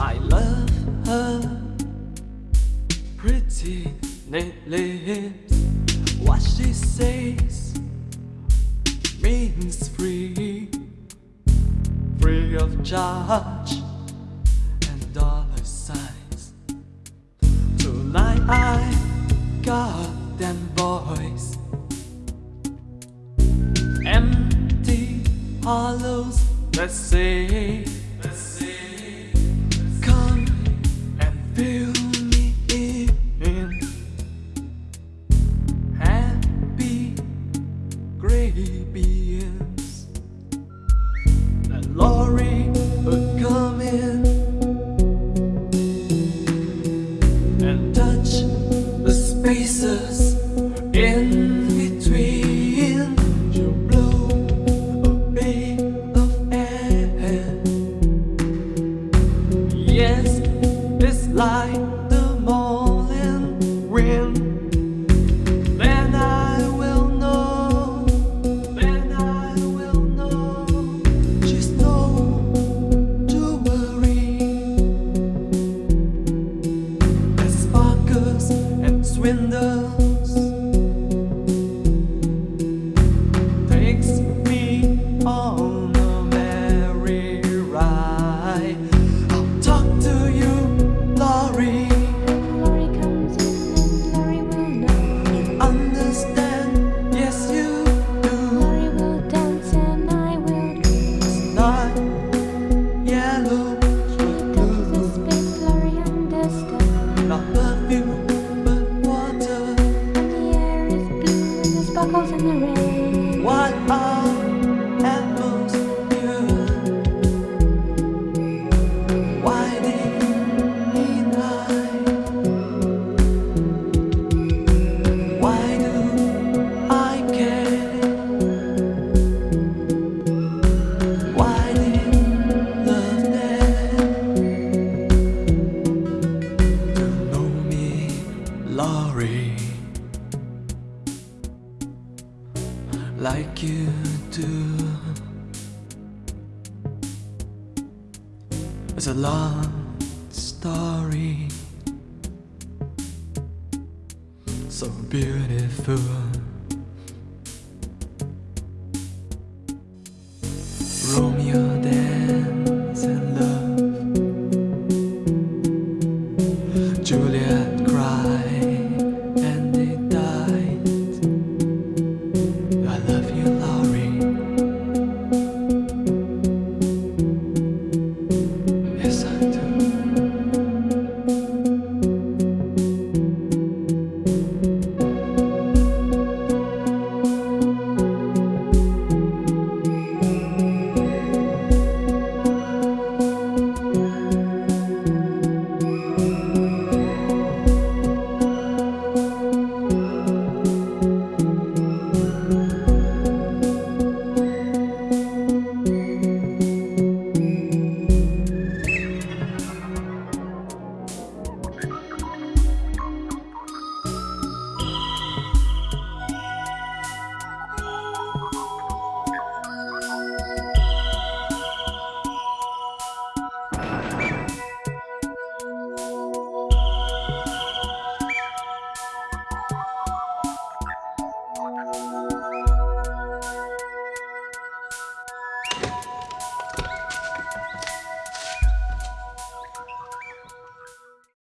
I love her pretty lips. What she says means free, free of charge and dollar signs. Tonight I got them boys, empty hollows. Let's say. Beings. And Laurie would come in and touch the spaces in between. She'll blow a bit of air. Yes, it's like swindles. Like you do. It's a long story, so beautiful. Música